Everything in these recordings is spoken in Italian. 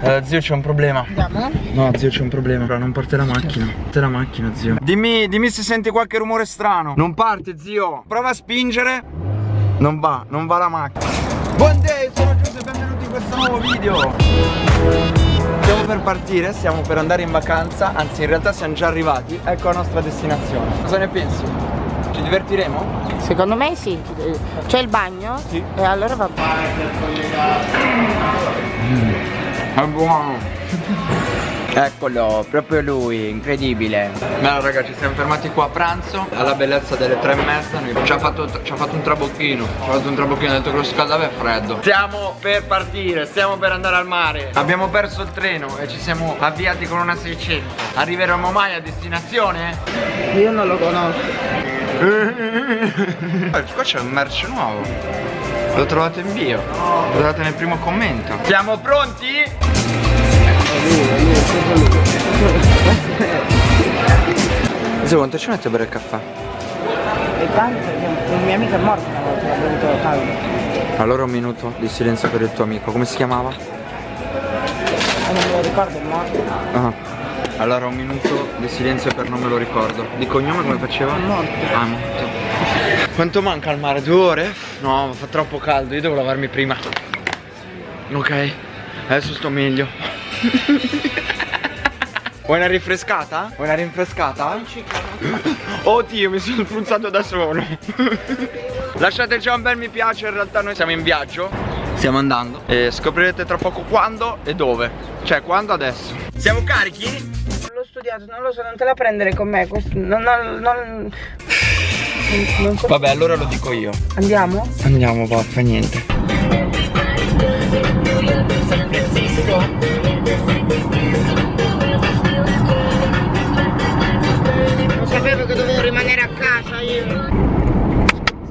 Eh, zio c'è un problema Andiamo? No zio c'è un problema Fra, Non parte la macchina Parte la macchina zio Dimmi, dimmi se senti qualche rumore strano Non parte zio Prova a spingere Non va, non va la macchina Buon day, sono Giuseppe e benvenuti in questo nuovo video Stiamo per partire, stiamo per andare in vacanza Anzi in realtà siamo già arrivati Ecco la nostra destinazione Cosa ne pensi? Ci divertiremo? Secondo me sì. C'è il bagno? Sì. E allora va bene. È buono Eccolo, proprio lui, incredibile. Beh raga ci siamo fermati qua a pranzo Alla bellezza delle tre e mezza ci, ha fatto, ci ha fatto un trabocchino Ci ha fatto un trabocchino, ha detto che lo scaldava è freddo Stiamo per partire, stiamo per andare al mare Abbiamo perso il treno e ci siamo avviati con una 600 Arriveremo mai a destinazione? Io non lo conosco. Qua c'è un merce nuovo Lo trovate in bio Lo trovate nel primo commento Siamo pronti? Zio quanto ci mette a bere il caffè? E tanto, un mio amico è morto una volta, l'ha bevuto caldo. Allora un minuto di silenzio per il tuo amico, come si chiamava? E non me lo ricordo, è morto. Ah. Allora un minuto di silenzio per non me lo ricordo. Di cognome come faceva? È morto. Ah, è morto. Quanto manca al mare? Due ore? No, fa troppo caldo, io devo lavarmi prima. Ok, adesso sto meglio. Vuoi una rinfrescata? Vuoi una rinfrescata? Oddio, mi sono spruzzato da solo. Lasciate già un bel mi piace, in realtà noi siamo in viaggio. Stiamo andando e scoprirete tra poco quando e dove. Cioè, quando adesso. Siamo carichi? L'ho studiato, non lo so, non te la prendere con me. Questo, non, non, non, non so. Vabbè, allora lo dico io. Andiamo? Andiamo, va, fa niente. Lo sapevo che dovevo rimanere a casa io.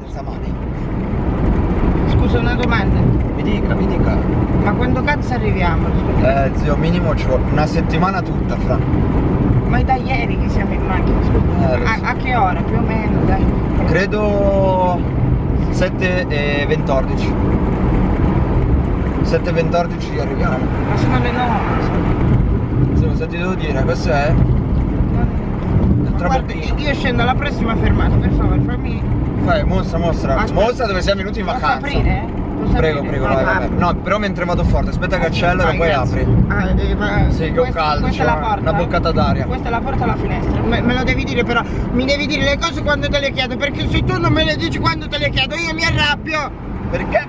Senza mani. Scusa una domanda. Mi dica, mi dica. Ma quando cazzo arriviamo? Scusa. Eh, zio, minimo ci vuole una settimana tutta, fra. Ma è da ieri che siamo in macchina, scusa. Eh, a, a che ora più o meno, dai? Credo 7 e 14. 7 e 14 arriviamo. Ma sono le 9. Se lo ti devo dire, questo è Guarda, traboccino. io, scendo alla prossima fermata, per favore, fammi. Fai, mostra, mostra. Aspetta. Mostra dove siamo venuti in vacanza. aprire? Prego, prego, Ah, vai, vai, vai. No, però mentre vado forte, aspetta che accelero e poi grazie. apri. Ah, eh, ma- Sì, che ho caldo, Questa è c'ho la porta. una boccata d'aria. Questa è la porta e la finestra. Me, me lo devi dire però. Mi devi dire le cose quando te le chiedo. Perché se tu non me le dici quando te le chiedo, io mi arrabbio. Perché?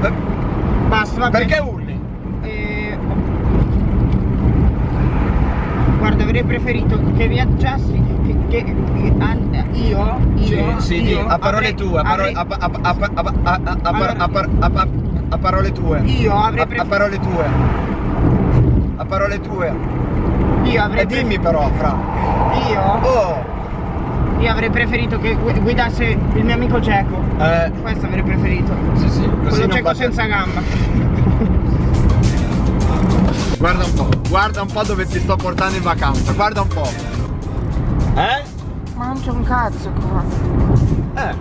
Per- Basta, va. Perché urli? Eh, Guarda, avrei preferito che viaggiassi. Che, che- che- io, A parole tue, a parole, tue. Io avrei A, a preferito. parole tue. A parole tue. Io avrei E dimmi però, fra. preferito. Io, Oh! io avrei preferito che gu- guidasse il mio amico Geco. Eh, Questo avrei preferito. sì, sì, Quello batte- senza gamba. Guarda un po', guarda un po' dove ti sto portando in vacanza, guarda un po'. Eh? Ma non c'è un cazzo qua. Eh,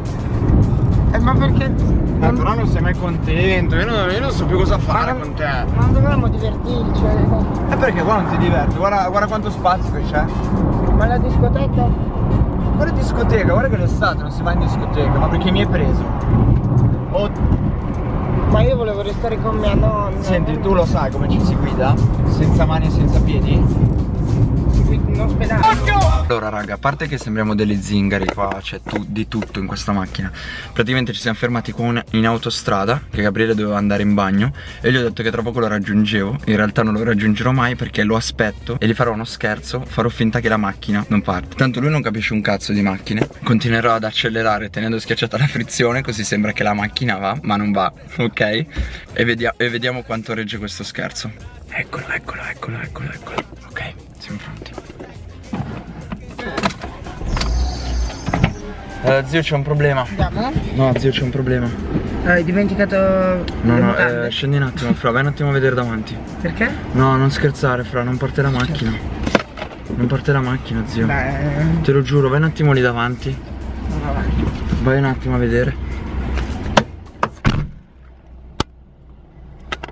Eh, ma perché. eh, non- però non sei mai contento, io non, io non so più cosa fare Ma- con te. Non dovremmo divertirci. eh. E perché qua non ti diverti? Guarda, guarda quanto spazio che c'è. Ma la discoteca? Guarda in discoteca, guarda che l'estate non si va in discoteca, ma perché mi hai preso? Oh, Ma io volevo restare con mia nonna. senti, tu lo sai come ci si guida? Senza mani e senza piedi? In ospedale. Allora raga, a parte che sembriamo delle zingari qua, c'è tu- di tutto in questa macchina Praticamente ci siamo fermati qua in- in autostrada, che Gabriele doveva andare in bagno E gli ho detto che tra poco lo raggiungevo. In realtà non lo raggiungerò mai perché lo aspetto e gli farò uno scherzo Farò finta che la macchina non parte. Tanto lui non capisce un cazzo di macchine Continuerò ad accelerare tenendo schiacciata la frizione Così sembra che la macchina va, ma non va, ok? E, vedia- e vediamo quanto regge questo scherzo. Eccolo, eccolo, eccolo, eccolo, eccolo. Ok, siamo pronti Eh, zio c'è un problema. Andiamo? No, zio c'è un problema. Hai dimenticato No, no, eh, scendi un attimo, Fra, vai un attimo a vedere davanti. Perché? No, non scherzare, Fra, non parte la macchina. Non parte la macchina, zio. Beh, Te lo giuro, vai un attimo lì davanti. Vai un attimo a vedere.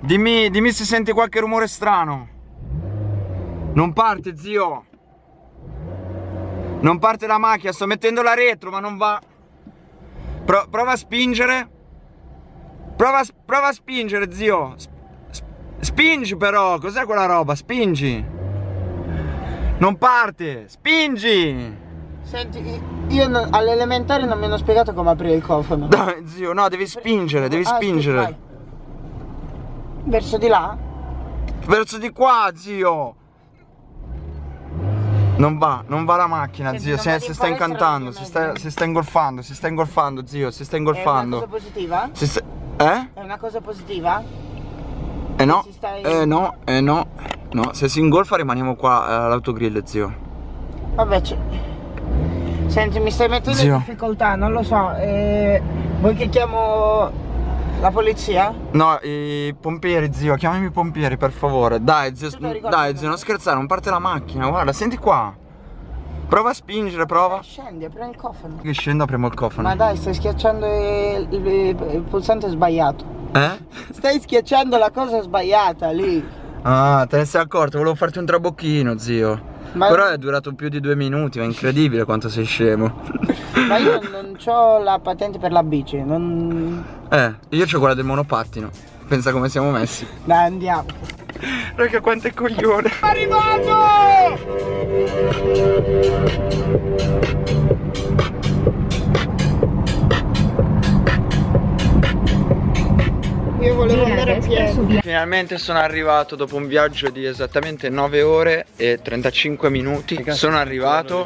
Dimmi, dimmi se senti qualche rumore strano. Non parte, zio. Non parte la macchina, sto mettendola retro, ma non va. Pro- prova a spingere. Prova, a- prova a spingere, zio. Sp- sp- spingi però, cos'è quella roba? Spingi. Non parte, spingi. Senti, io all'elementare non mi hanno spiegato come aprire il cofano. Dai, zio, no, devi spingere, devi Ah, spingere. vai. Verso di là? Verso di qua, zio. Non va, non va la macchina, Senti, zio. non Si, in sta incantando, si sta, si sta ingolfando, si sta ingolfando, zio. Si sta È una cosa ingolfando. positiva? Si sta... Eh? È una cosa positiva? Eh no, sta- eh no, eh no. No, se si ingolfa rimaniamo qua eh, all'autogrill, zio. Vabbè. Senti, mi stai mettendo Zio. in difficoltà, non lo so. Eh, vuoi che chiamo la polizia? No, i pompieri, zio, chiamami i pompieri, per favore. Dai, zio, dai, zio, non scherzare, non parte la macchina, guarda, senti qua. Prova a spingere, prova. Scendi, apri il cofano. Che scendo, apriamo il cofano. Ma dai, stai schiacciando il, il- il pulsante sbagliato. Eh? Stai schiacciando la cosa sbagliata lì. Ah, te ne sei accorto, volevo farti un trabocchino, zio. Ma- Però è durato più di due minuti, è incredibile quanto sei scemo. Ma io non ho la patente per la bici, non. Eh, io c'ho quella del monopattino. Pensa come siamo messi. Dai, andiamo. Raga, quanto è coglione. Io volevo andare a piedi. Finalmente sono arrivato dopo un viaggio di esattamente 9 ore e 35 minuti. Sono arrivato.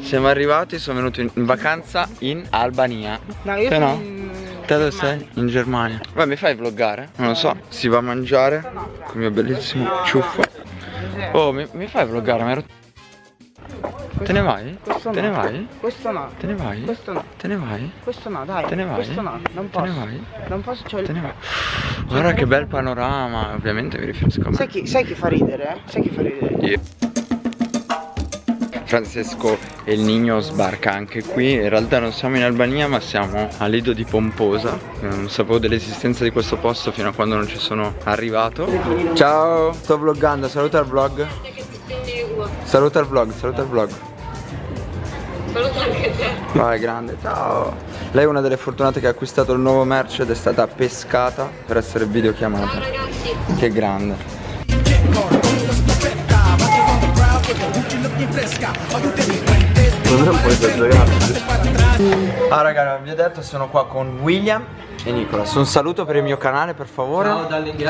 Siamo arrivati, sono venuto in in vacanza in Albania. No, io Te sono no? in Te dove sei? In Germania. Vai, mi fai vloggare? Non lo so. Si va a mangiare con il mio bellissimo ciuffo. Oh, mi, mi fai vloggare? Mi rotto- Te ne vai? Questo Te no. ne vai? Questo no. Te ne vai? Questo no. Te ne vai? Questo no, dai. Te ne vai? Questo no, non Te ne posso. vai? Non posso, il- Te ne vai? Guarda che bel panorama, ovviamente mi riferisco a me. Sai chi, sai chi fa ridere? eh? Sai chi fa ridere? Io. Francesco e il Nino sbarca anche qui, in realtà non siamo in Albania ma siamo a Lido di Pomposa, non sapevo dell'esistenza di questo posto fino a quando non ci sono arrivato. Ciao, sto vloggando, saluta il vlog. Saluta il vlog, saluta il vlog. Saluta anche te. Vai grande, ciao. Lei è una delle fortunate che ha acquistato il nuovo merch ed è stata pescata per essere videochiamata. Ciao ragazzi. Che grande. Non è un po' esagerato. Ah raga, vi ho detto sono qua con William e Nicolas. Un saluto per il mio canale per favore. Ciao dalle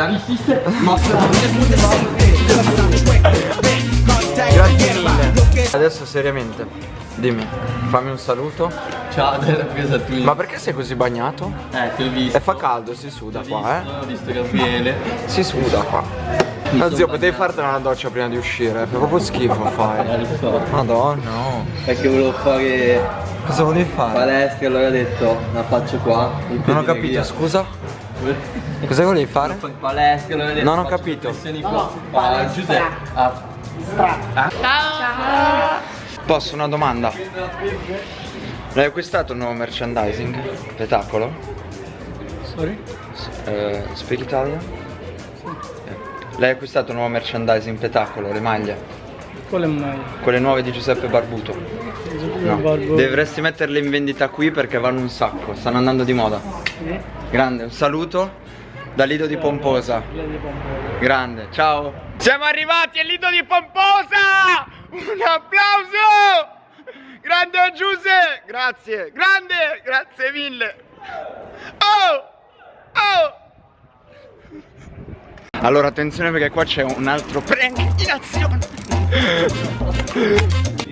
Grazie mille. Adesso seriamente, dimmi, fammi un saluto. Ciao, della presa tu. Ma perché sei così bagnato? Eh, ti ho visto. E fa caldo, si suda qua, eh? Ho visto Gabriele. Si suda qua. No zio, potevi fartene una doccia prima di uscire, fa proprio schifo Eh, fai. lo so. Madonna, no. Perché volevo fare Cosa volevi fare? palestra, allora ho detto la faccio qua. Non ho capito, scusa? Cosa volevi fare? Fare palestra, allora ho detto Non ho capito. flessioni qua. Ah, Giuseppe. Ah, Posso una domanda? L'hai acquistato il nuovo merchandising? Spettacolo? sorry? Eh, speak Italian? Eh. L'hai acquistato il nuovo merchandising Petacolo, le maglie? Quale mai? Quelle nuove di Giuseppe Barbuto? No. Dovresti metterle in vendita qui perché vanno un sacco, stanno andando di moda. Grande, un saluto da Lido di Pomposa. Grande, ciao. Siamo arrivati a Lido di Pomposa! Un applauso! Grande Giuse! Grazie, grande, grazie mille. Oh! Oh! Allora attenzione perché qua c'è un altro prank in azione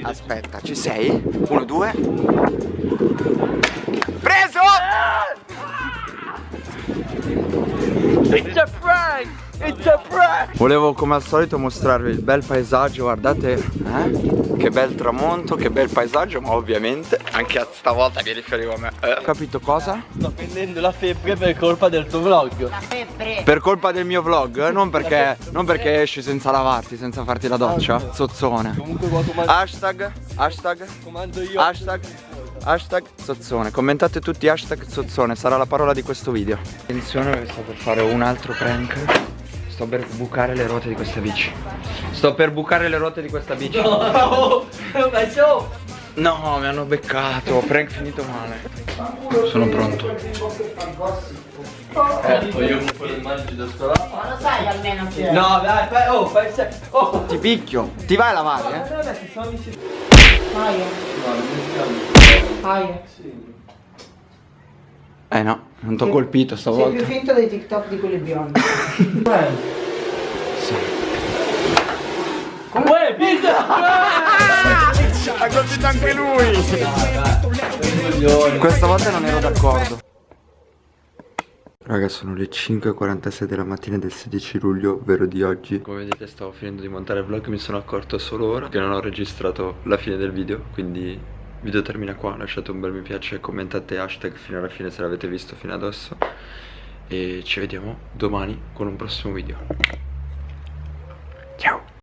Aspetta, ci sei? Uno, due Preso! It's a prank! It's a prank! Volevo come al solito mostrarvi il bel paesaggio, guardate eh? Che bel tramonto, che bel paesaggio, ma ovviamente anche a stavolta mi riferivo a me eh, Capito cosa? Sto prendendo la febbre per colpa del tuo vlog. Per colpa del mio vlog, eh? non perché, non perché esci senza lavarti, senza farti la doccia Zozzone Comunque qua comando, Hashtag, hashtag, comando io. hashtag, hashtag Zozzone Commentate tutti hashtag Zozzone, sarà la parola di questo video Attenzione perché sto per fare un altro prank sto per bucare le ruote di questa bici. Sto per bucare le ruote di questa bici. Ma ciao. No, mi hanno beccato. Prank finito male. Sono pronto. Ecco, io con quello immagini da scolare. Ma lo sai almeno chi è? No, dai, fai, oh, fai. Oh! Ti picchio. Ti vai a lavare, eh? Vabbè, che sono amici. Aia, No, non mi schiamo. aia. Eh no, non t'ho colpito Sei stavolta. più finto dei TikTok di quelli biondi. Uè, pizza! Ha colpito anche lui. Questa volta non ero d'accordo. Raga sono le 5.46 della mattina del 16 luglio, ovvero di oggi Come vedete stavo finendo di montare il vlog, mi sono accorto solo ora che non ho registrato la fine del video Quindi video termina qua, lasciate un bel mi piace commentate hashtag fino alla fine se l'avete visto fino adesso. E ci vediamo domani con un prossimo video